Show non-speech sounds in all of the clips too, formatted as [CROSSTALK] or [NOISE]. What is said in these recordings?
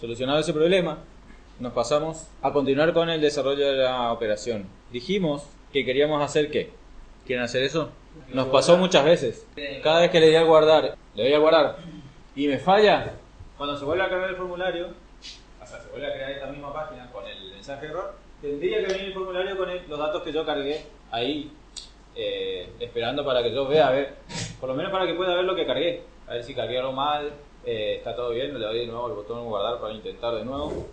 Solucionado ese problema, nos pasamos a continuar con el desarrollo de la operación. Dijimos que queríamos hacer qué. ¿Quieren hacer eso? Nos pasó muchas veces. Cada vez que le di a guardar, le doy a guardar y me falla, cuando se vuelve a cargar el formulario, o sea, se vuelve a crear esta misma página con el mensaje error, tendría que venir el formulario con los datos que yo cargué ahí, eh, esperando para que yo vea, a ver, por lo menos para que pueda ver lo que cargué, a ver si cargué algo mal, eh, está todo bien, le doy de nuevo el botón guardar para intentar de nuevo.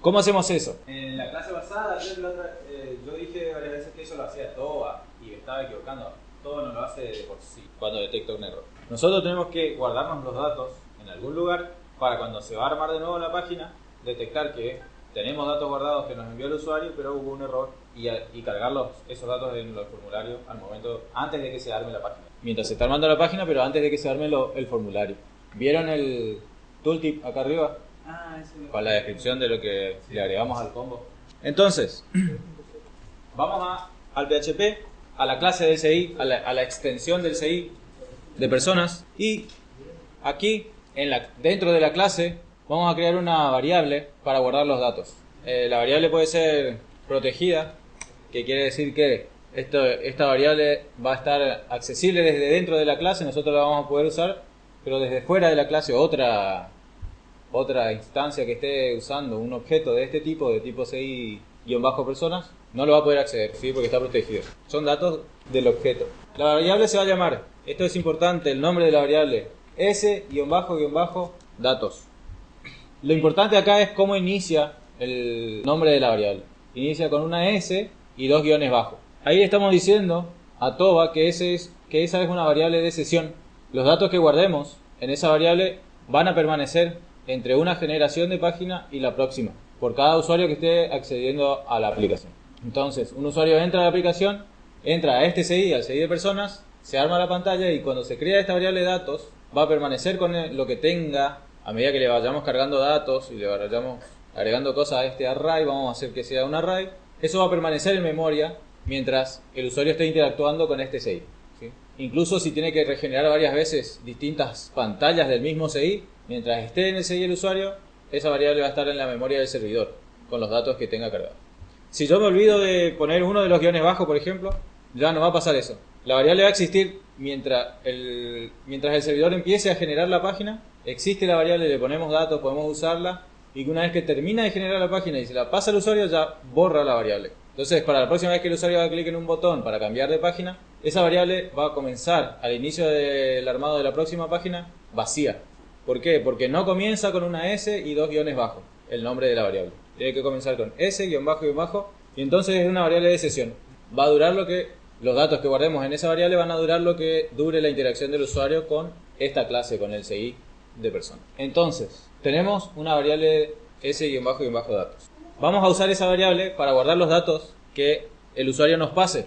¿Cómo hacemos eso? En la clase pasada, otra- eh, yo dije varias veces que eso lo hacía TOA y me estaba equivocando. TOA no lo hace de por sí cuando detecta un error. Nosotros tenemos que guardarnos los datos en algún lugar para cuando se va a armar de nuevo la página, detectar que tenemos datos guardados que nos envió el usuario, pero hubo un error y, a- y cargar los- esos datos en los formularios al momento, antes de que se arme la página. Mientras se está armando la página, pero antes de que se arme lo- el formulario. ¿Vieron el tooltip acá arriba? Ah, Para la descripción de lo que le agregamos al combo. Entonces, [CLEARS THROAT] vamos a, al PHP, a la clase del CI, a la, a la extensión del CI de personas y aquí en la, dentro de la clase vamos a crear una variable para guardar los datos. Eh, la variable puede ser protegida, que quiere decir que esto, esta variable va a estar accesible desde dentro de la clase, nosotros la vamos a poder usar, pero desde fuera de la clase otra otra instancia que esté usando un objeto de este tipo, de tipo CI-personas, no lo va a poder acceder, ¿sí? porque está protegido. Son datos del objeto. La variable se va a llamar, esto es importante, el nombre de la variable, S-datos. Lo importante acá es cómo inicia el nombre de la variable. Inicia con una S y dos guiones bajo. Ahí estamos diciendo a Toba que, ese es, que esa es una variable de sesión. Los datos que guardemos en esa variable van a permanecer entre una generación de página y la próxima, por cada usuario que esté accediendo a la aplicación. Entonces, un usuario entra a la aplicación, entra a este CI, al CI de personas, se arma la pantalla y cuando se crea esta variable de datos, va a permanecer con lo que tenga a medida que le vayamos cargando datos y le vayamos agregando cosas a este array, vamos a hacer que sea un array, eso va a permanecer en memoria mientras el usuario esté interactuando con este CI. Incluso si tiene que regenerar varias veces distintas pantallas del mismo CI, mientras esté en el CI el usuario, esa variable va a estar en la memoria del servidor, con los datos que tenga cargados. Si yo me olvido de poner uno de los guiones bajos, por ejemplo, ya no va a pasar eso. La variable va a existir mientras el, mientras el servidor empiece a generar la página, existe la variable, le ponemos datos, podemos usarla, y una vez que termina de generar la página y se la pasa al usuario, ya borra la variable. Entonces, para la próxima vez que el usuario haga clic en un botón para cambiar de página, esa variable va a comenzar al inicio del armado de la próxima página vacía. ¿Por qué? Porque no comienza con una S y dos guiones bajos, el nombre de la variable. Tiene que comenzar con S, guion bajo, guion bajo, y entonces es una variable de sesión. Va a durar lo que, los datos que guardemos en esa variable van a durar lo que dure la interacción del usuario con esta clase, con el CI de persona. Entonces, tenemos una variable S, Vamos a usar esa variable para guardar los datos que el usuario nos pase.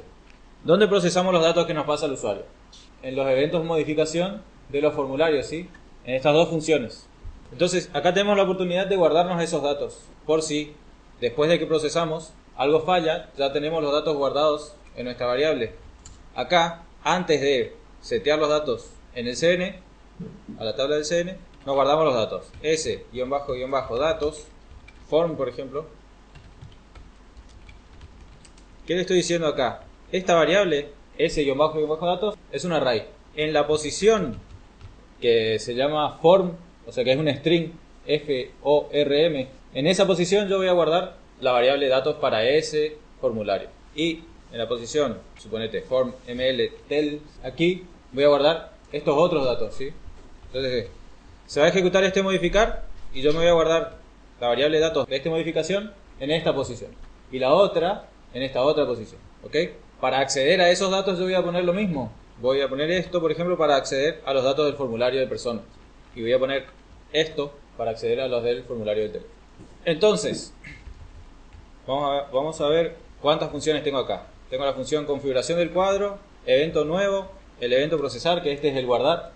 ¿Dónde procesamos los datos que nos pasa el usuario? En los eventos modificación de los formularios, ¿sí? En estas dos funciones. Entonces, acá tenemos la oportunidad de guardarnos esos datos. Por si, después de que procesamos, algo falla, ya tenemos los datos guardados en nuestra variable. Acá, antes de setear los datos en el CN, a la tabla del CN, nos guardamos los datos. S-datos, form, por ejemplo. ¿Qué le estoy diciendo acá? Esta variable, S-datos, es un array. En la posición que se llama form, o sea que es un string, F-O-R-M, en esa posición yo voy a guardar la variable datos para ese formulario. Y en la posición, suponete, form ml tel, aquí voy a guardar estos otros datos, ¿sí? Entonces, se va a ejecutar este modificar y yo me voy a guardar la variable datos de esta modificación en esta posición. Y la otra en esta otra posición, ¿ok? Para acceder a esos datos yo voy a poner lo mismo. Voy a poner esto, por ejemplo, para acceder a los datos del formulario de personas. Y voy a poner esto para acceder a los del formulario del teléfono. Entonces, vamos a, vamos a ver cuántas funciones tengo acá. Tengo la función configuración del cuadro, evento nuevo, el evento procesar, que este es el guardar,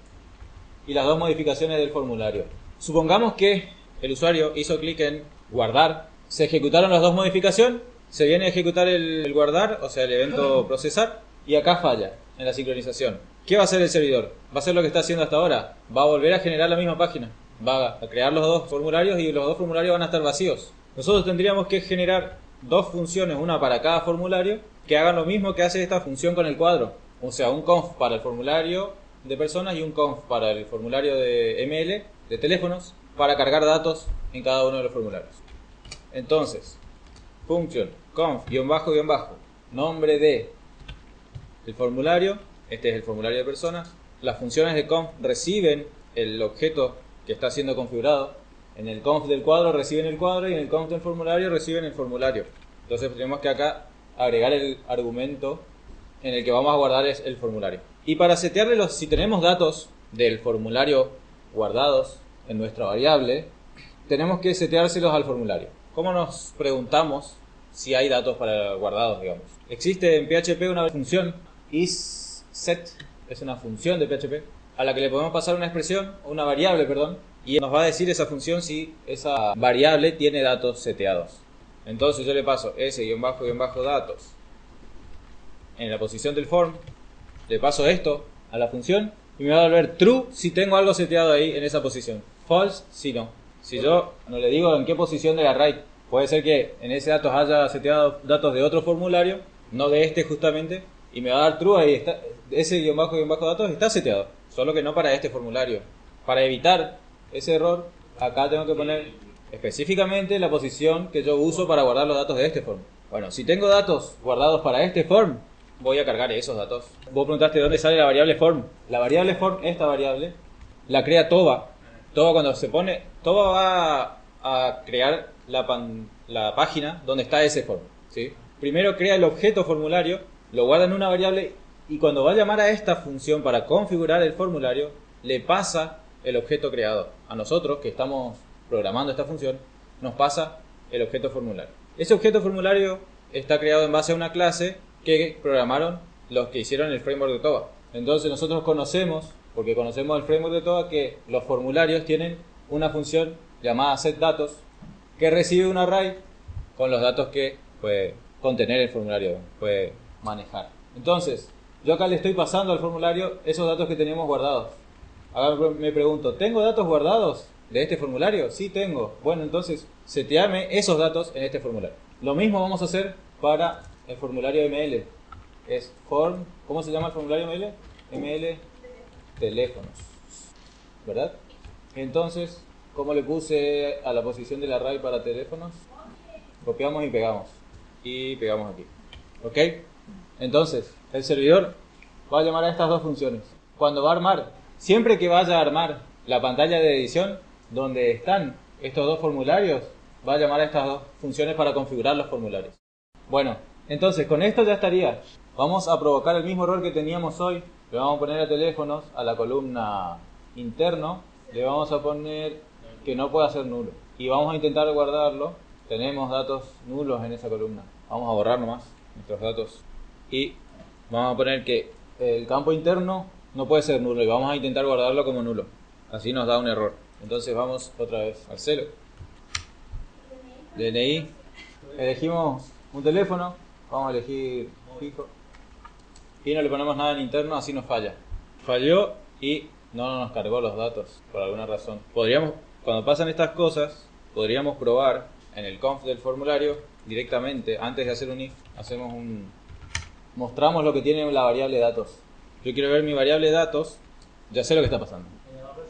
y las dos modificaciones del formulario. Supongamos que el usuario hizo clic en guardar, se ejecutaron las dos modificaciones, se viene a ejecutar el, guardar, o sea, el evento procesar, y acá falla en la sincronización. ¿Qué va a hacer el servidor? ¿Va a hacer lo que está haciendo hasta ahora? ¿Va a volver a generar la misma página? va a crear los dos formularios y los dos formularios van a estar vacíos. Nosotros tendríamos que generar dos funciones, una para cada formulario, que hagan lo mismo que hace esta función con el cuadro. O sea, un conf para el formulario de personas y un conf para el formulario de ML de teléfonos para cargar datos en cada uno de los formularios. Entonces, function conf guion bajo guion bajo nombre de el formulario, este es el formulario de personas. Las funciones de conf reciben el objeto que está siendo configurado. En el conf del cuadro reciben el cuadro y en el conf del formulario reciben el formulario. Entonces tenemos que acá agregar el argumento en el que vamos a guardar es el formulario. Y para setearle los, si tenemos datos del formulario guardados en nuestra variable, tenemos que seteárselos al formulario. ¿Cómo nos preguntamos si hay datos para guardados, digamos? Existe en PHP una función isSet, es una función de PHP, a la que le podemos pasar una expresión, una variable, perdón, y nos va a decir esa función si esa variable tiene datos seteados. Entonces yo le paso s-datos en la posición del form le paso esto a la función y me va a volver true si tengo algo seteado ahí en esa posición. False si no. Si yo no le digo en qué posición del array, puede ser que en ese datos haya seteado datos de otro formulario, no de este justamente, y me va a dar true ahí está, ese guion bajo guion bajo datos está seteado, solo que no para este formulario. Para evitar ese error, acá tengo que poner específicamente la posición que yo uso para guardar los datos de este form. Bueno, si tengo datos guardados para este form, voy a cargar esos datos. Vos preguntaste dónde sale la variable form. La variable form, esta variable, la crea Toba. Toba cuando se pone, Toba va a crear la, la página donde está ese form. ¿sí? Primero crea el objeto formulario, lo guarda en una variable y cuando va a llamar a esta función para configurar el formulario, le pasa el objeto creado. A nosotros que estamos programando esta función, nos pasa el objeto formulario. Ese objeto formulario está creado en base a una clase que programaron los que hicieron el framework de TOBA. Entonces nosotros conocemos, porque conocemos el framework de TOBA, que los formularios tienen una función llamada setDatos que recibe un array con los datos que puede contener el formulario, puede manejar. Entonces, yo acá le estoy pasando al formulario esos datos que teníamos guardados. Ahora me pregunto, ¿tengo datos guardados de este formulario? Sí, tengo. Bueno, entonces, seteame esos datos en este formulario. Lo mismo vamos a hacer para el formulario ML. Es form, ¿cómo se llama el formulario ML? ML teléfonos. ¿Verdad? Entonces, ¿cómo le puse a la posición del array para teléfonos? Copiamos y pegamos. Y pegamos aquí. ¿Ok? Entonces, el servidor va a llamar a estas dos funciones. Cuando va a armar, siempre que vaya a armar la pantalla de edición donde están estos dos formularios, va a llamar a estas dos funciones para configurar los formularios. Bueno, entonces, con esto ya estaría. Vamos a provocar el mismo error que teníamos hoy. Le vamos a poner a teléfonos a la columna interno. Le vamos a poner que no pueda ser nulo. Y vamos a intentar guardarlo. Tenemos datos nulos en esa columna. Vamos a borrar nomás nuestros datos. Y vamos a poner que el campo interno no puede ser nulo. Y vamos a intentar guardarlo como nulo. Así nos da un error. Entonces vamos otra vez al celo. DNI. Elegimos un teléfono Vamos a elegir fijo. Y no le ponemos nada en interno, así nos falla. Falló y no nos cargó los datos por alguna razón. Podríamos, cuando pasan estas cosas, podríamos probar en el conf del formulario directamente, antes de hacer un if, hacemos un... Mostramos lo que tiene la variable datos. Yo quiero ver mi variable datos, ya sé lo que está pasando.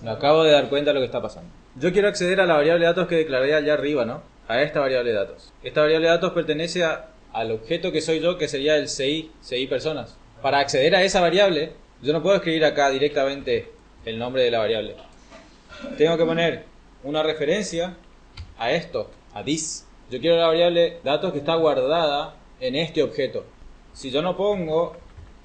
Me acabo de dar cuenta de lo que está pasando. Yo quiero acceder a la variable datos que declaré allá arriba, ¿no? A esta variable datos. Esta variable datos pertenece a al objeto que soy yo, que sería el CI, CI personas. Para acceder a esa variable, yo no puedo escribir acá directamente el nombre de la variable. Tengo que poner una referencia a esto, a this. Yo quiero la variable datos que está guardada en este objeto. Si yo no pongo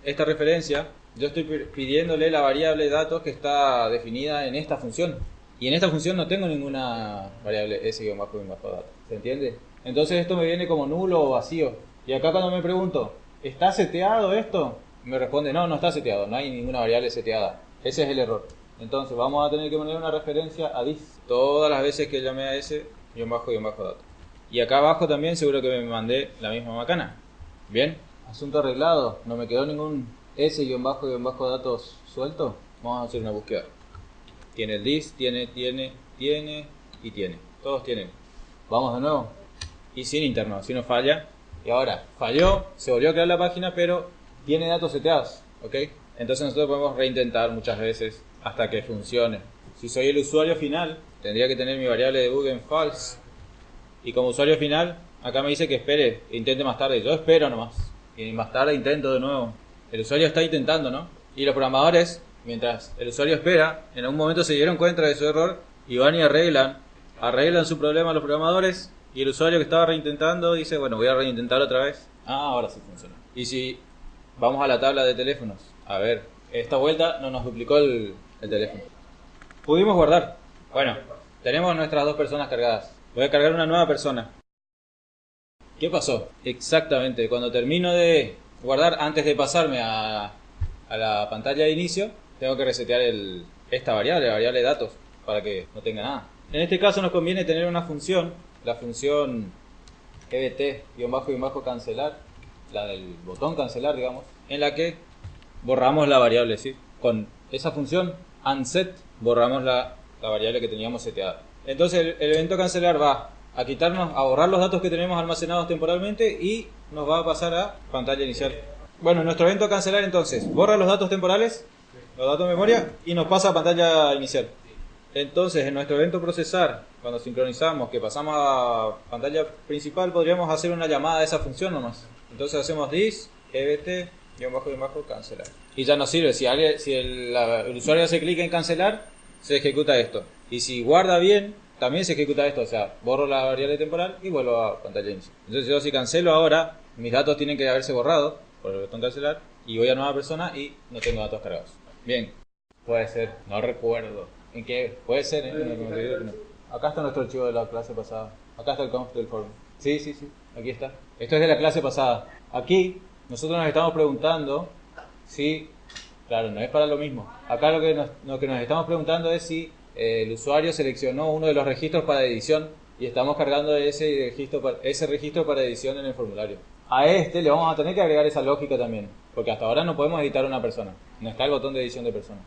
esta referencia, yo estoy pidiéndole la variable datos que está definida en esta función. Y en esta función no tengo ninguna variable s-datos. ¿Se entiende? Entonces esto me viene como nulo o vacío. Y acá cuando me pregunto, ¿está seteado esto? Me responde, no, no está seteado, no hay ninguna variable seteada. Ese es el error. Entonces vamos a tener que poner una referencia a this. Todas las veces que llamé a ese, guion bajo, guion bajo dato. Y acá abajo también seguro que me mandé la misma macana. Bien, asunto arreglado. No me quedó ningún s guion bajo, guion bajo datos suelto. Vamos a hacer una búsqueda. Tiene el this, tiene, tiene, tiene y tiene. Todos tienen. Vamos de nuevo. Y sin interno, así no falla. Y ahora, falló, se volvió a crear la página, pero tiene datos seteados. ¿Ok? Entonces nosotros podemos reintentar muchas veces hasta que funcione. Si soy el usuario final, tendría que tener mi variable de bug en false. Y como usuario final, acá me dice que espere, intente más tarde. Yo espero nomás. Y más tarde intento de nuevo. El usuario está intentando, ¿no? Y los programadores, mientras el usuario espera, en algún momento se dieron cuenta de su error y van y arreglan. Arreglan su problema los programadores y el usuario que estaba reintentando dice, bueno, voy a reintentar otra vez. Ah, ahora sí funciona. Y si vamos a la tabla de teléfonos, a ver, esta vuelta no nos duplicó el, el teléfono. Pudimos guardar. Bueno, tenemos nuestras dos personas cargadas. Voy a cargar una nueva persona. ¿Qué pasó? Exactamente, cuando termino de guardar, antes de pasarme a, a la pantalla de inicio, tengo que resetear el, esta variable, la variable de datos, para que no tenga nada. En este caso nos conviene tener una función, la función ebt-cancelar, la del botón cancelar, digamos, en la que borramos la variable, ¿sí? Con esa función unset borramos la, la variable que teníamos seteada. Entonces el, evento cancelar va a quitarnos, a borrar los datos que tenemos almacenados temporalmente y nos va a pasar a pantalla inicial. Bueno, nuestro evento cancelar entonces borra los datos temporales, los datos de memoria y nos pasa a pantalla inicial. Entonces en nuestro evento procesar, cuando sincronizamos que pasamos a pantalla principal, podríamos hacer una llamada a esa función nomás. Entonces hacemos this, ebt, guion bajo, guion bajo, cancelar. Y ya nos sirve, si, alguien, si el, la, el usuario hace clic en cancelar, se ejecuta esto. Y si guarda bien, también se ejecuta esto, o sea, borro la variable temporal y vuelvo a pantalla inicial. Entonces yo si cancelo ahora, mis datos tienen que haberse borrado por el botón cancelar y voy a nueva persona y no tengo datos cargados. Bien, puede ser, no recuerdo. ¿En qué? Puede ser, ¿eh? Acá está nuestro archivo de la clase pasada. Acá está el conf del forum. Sí, sí, sí, aquí está. Esto es de la clase pasada. Aquí nosotros nos estamos preguntando si, claro, no es para lo mismo. Acá lo que nos, lo que nos estamos preguntando es si eh, el usuario seleccionó uno de los registros para edición y estamos cargando ese registro, ese registro para edición en el formulario. A este le vamos a tener que agregar esa lógica también, porque hasta ahora no podemos editar una persona, no está el botón de edición de persona.